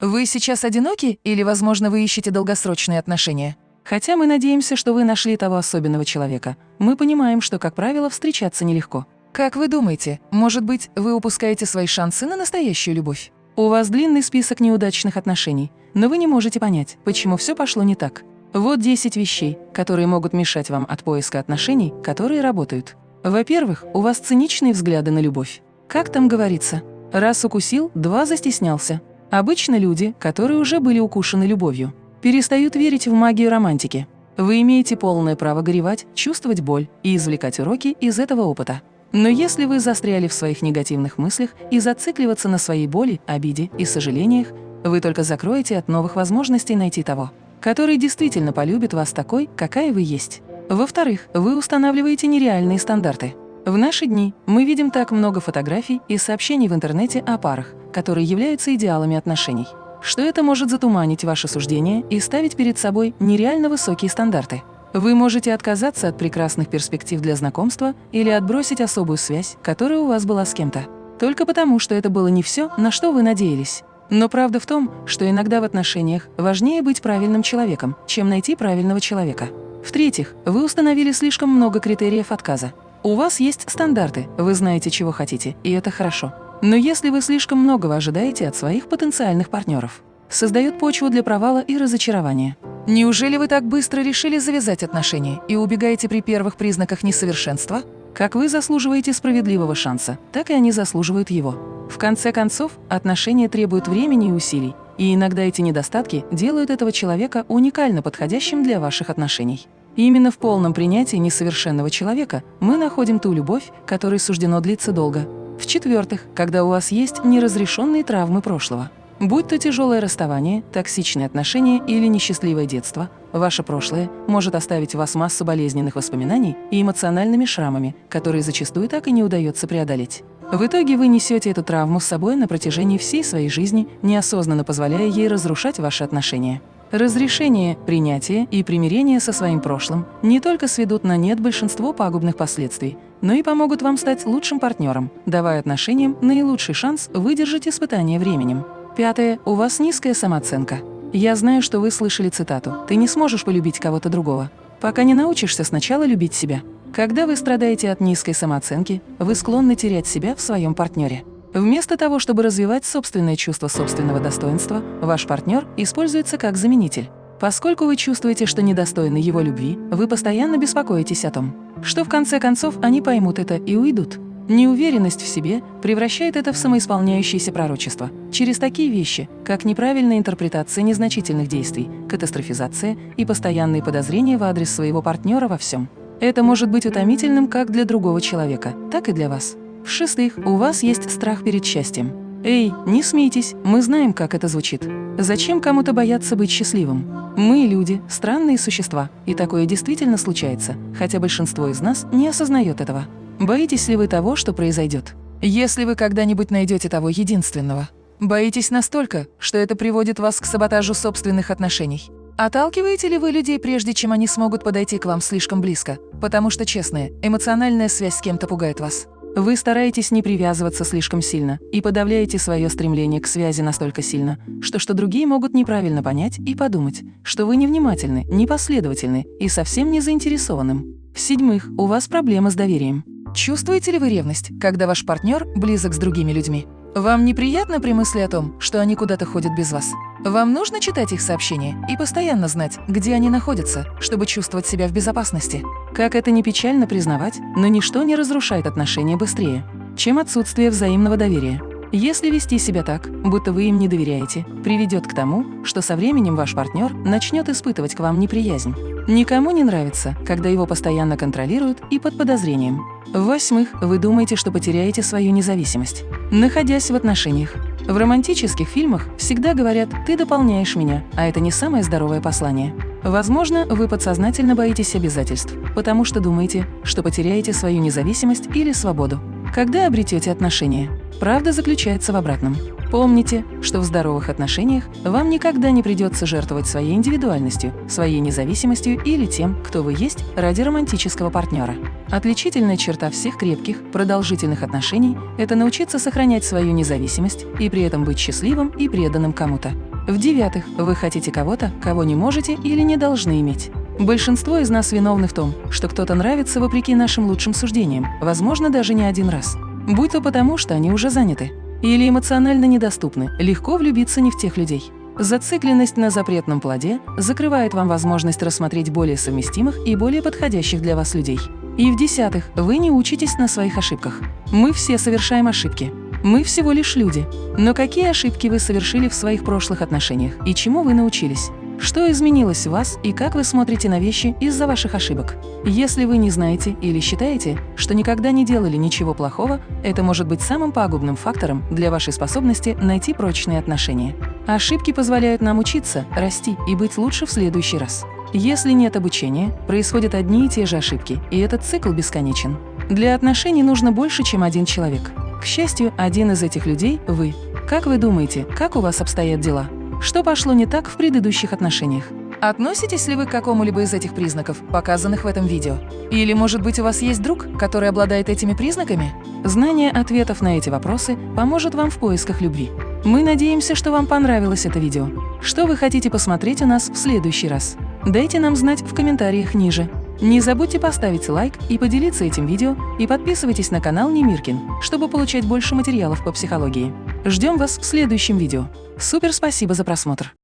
Вы сейчас одиноки или, возможно, вы ищете долгосрочные отношения? Хотя мы надеемся, что вы нашли того особенного человека, мы понимаем, что, как правило, встречаться нелегко. Как вы думаете, может быть, вы упускаете свои шансы на настоящую любовь? У вас длинный список неудачных отношений, но вы не можете понять, почему все пошло не так. Вот 10 вещей, которые могут мешать вам от поиска отношений, которые работают. Во-первых, у вас циничные взгляды на любовь. Как там говорится? Раз укусил, два застеснялся. Обычно люди, которые уже были укушены любовью, перестают верить в магию романтики. Вы имеете полное право горевать, чувствовать боль и извлекать уроки из этого опыта. Но если вы застряли в своих негативных мыслях и зацикливаться на своей боли, обиде и сожалениях, вы только закроете от новых возможностей найти того, который действительно полюбит вас такой, какая вы есть. Во-вторых, вы устанавливаете нереальные стандарты. В наши дни мы видим так много фотографий и сообщений в интернете о парах, которые являются идеалами отношений, что это может затуманить ваше суждение и ставить перед собой нереально высокие стандарты. Вы можете отказаться от прекрасных перспектив для знакомства или отбросить особую связь, которая у вас была с кем-то, только потому, что это было не все, на что вы надеялись. Но правда в том, что иногда в отношениях важнее быть правильным человеком, чем найти правильного человека. В-третьих, вы установили слишком много критериев отказа. У вас есть стандарты, вы знаете, чего хотите, и это хорошо. Но если вы слишком многого ожидаете от своих потенциальных партнеров, создает почву для провала и разочарования. Неужели вы так быстро решили завязать отношения и убегаете при первых признаках несовершенства? Как вы заслуживаете справедливого шанса, так и они заслуживают его. В конце концов, отношения требуют времени и усилий, и иногда эти недостатки делают этого человека уникально подходящим для ваших отношений. И именно в полном принятии несовершенного человека мы находим ту любовь, которой суждено длиться долго. В-четвертых, когда у вас есть неразрешенные травмы прошлого. Будь то тяжелое расставание, токсичные отношения или несчастливое детство, ваше прошлое может оставить в вас массу болезненных воспоминаний и эмоциональными шрамами, которые зачастую так и не удается преодолеть. В итоге вы несете эту травму с собой на протяжении всей своей жизни, неосознанно позволяя ей разрушать ваши отношения. Разрешение, принятие и примирение со своим прошлым не только сведут на нет большинство пагубных последствий, но и помогут вам стать лучшим партнером, давая отношениям наилучший шанс выдержать испытание временем. Пятое. У вас низкая самооценка. Я знаю, что вы слышали цитату «Ты не сможешь полюбить кого-то другого, пока не научишься сначала любить себя». Когда вы страдаете от низкой самооценки, вы склонны терять себя в своем партнере. Вместо того, чтобы развивать собственное чувство собственного достоинства, ваш партнер используется как заменитель. Поскольку вы чувствуете, что недостойны его любви, вы постоянно беспокоитесь о том, что в конце концов они поймут это и уйдут. Неуверенность в себе превращает это в самоисполняющееся пророчество через такие вещи, как неправильная интерпретация незначительных действий, катастрофизация и постоянные подозрения в адрес своего партнера во всем. Это может быть утомительным как для другого человека, так и для вас. В-шестых, у вас есть страх перед счастьем. Эй, не смейтесь, мы знаем, как это звучит. Зачем кому-то бояться быть счастливым? Мы, люди, странные существа, и такое действительно случается, хотя большинство из нас не осознает этого. Боитесь ли вы того, что произойдет? Если вы когда-нибудь найдете того единственного, боитесь настолько, что это приводит вас к саботажу собственных отношений. Отталкиваете ли вы людей, прежде чем они смогут подойти к вам слишком близко? Потому что, честная, эмоциональная связь с кем-то пугает вас. Вы стараетесь не привязываться слишком сильно и подавляете свое стремление к связи настолько сильно, что, что другие могут неправильно понять и подумать, что вы невнимательны, непоследовательны и совсем не заинтересованным. В-седьмых, у вас проблемы с доверием. Чувствуете ли вы ревность, когда ваш партнер близок с другими людьми? Вам неприятно при мысли о том, что они куда-то ходят без вас? Вам нужно читать их сообщения и постоянно знать, где они находятся, чтобы чувствовать себя в безопасности. Как это не печально признавать, но ничто не разрушает отношения быстрее, чем отсутствие взаимного доверия. Если вести себя так, будто вы им не доверяете, приведет к тому, что со временем ваш партнер начнет испытывать к вам неприязнь. Никому не нравится, когда его постоянно контролируют и под подозрением. В-восьмых, вы думаете, что потеряете свою независимость, находясь в отношениях. В романтических фильмах всегда говорят «ты дополняешь меня», а это не самое здоровое послание. Возможно, вы подсознательно боитесь обязательств, потому что думаете, что потеряете свою независимость или свободу. Когда обретете отношения? Правда заключается в обратном. Помните, что в здоровых отношениях вам никогда не придется жертвовать своей индивидуальностью, своей независимостью или тем, кто вы есть, ради романтического партнера. Отличительная черта всех крепких, продолжительных отношений – это научиться сохранять свою независимость и при этом быть счастливым и преданным кому-то. В-девятых, вы хотите кого-то, кого не можете или не должны иметь. Большинство из нас виновны в том, что кто-то нравится вопреки нашим лучшим суждениям, возможно, даже не один раз. Будь то потому, что они уже заняты, или эмоционально недоступны, легко влюбиться не в тех людей. Зацикленность на запретном плоде закрывает вам возможность рассмотреть более совместимых и более подходящих для вас людей. И в-десятых, вы не учитесь на своих ошибках. Мы все совершаем ошибки. Мы всего лишь люди. Но какие ошибки вы совершили в своих прошлых отношениях и чему вы научились? Что изменилось в вас и как вы смотрите на вещи из-за ваших ошибок? Если вы не знаете или считаете, что никогда не делали ничего плохого, это может быть самым пагубным фактором для вашей способности найти прочные отношения. Ошибки позволяют нам учиться, расти и быть лучше в следующий раз. Если нет обучения, происходят одни и те же ошибки, и этот цикл бесконечен. Для отношений нужно больше, чем один человек. К счастью, один из этих людей – вы. Как вы думаете, как у вас обстоят дела? Что пошло не так в предыдущих отношениях? Относитесь ли вы к какому-либо из этих признаков, показанных в этом видео? Или, может быть, у вас есть друг, который обладает этими признаками? Знание ответов на эти вопросы поможет вам в поисках любви. Мы надеемся, что вам понравилось это видео. Что вы хотите посмотреть у нас в следующий раз? Дайте нам знать в комментариях ниже. Не забудьте поставить лайк и поделиться этим видео, и подписывайтесь на канал Немиркин, чтобы получать больше материалов по психологии. Ждем вас в следующем видео. Супер спасибо за просмотр!